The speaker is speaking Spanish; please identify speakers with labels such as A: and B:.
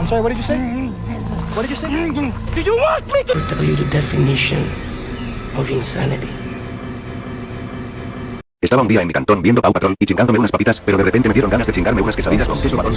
A: I'm sorry, what did you say? What did you say? Do you want me to tell you the definition of insanity?
B: Estaba un día en mi cantón viendo Pau Patrol y chingándome unas papitas, pero de repente me dieron ganas de chingarme unas quesadillas con queso marrón,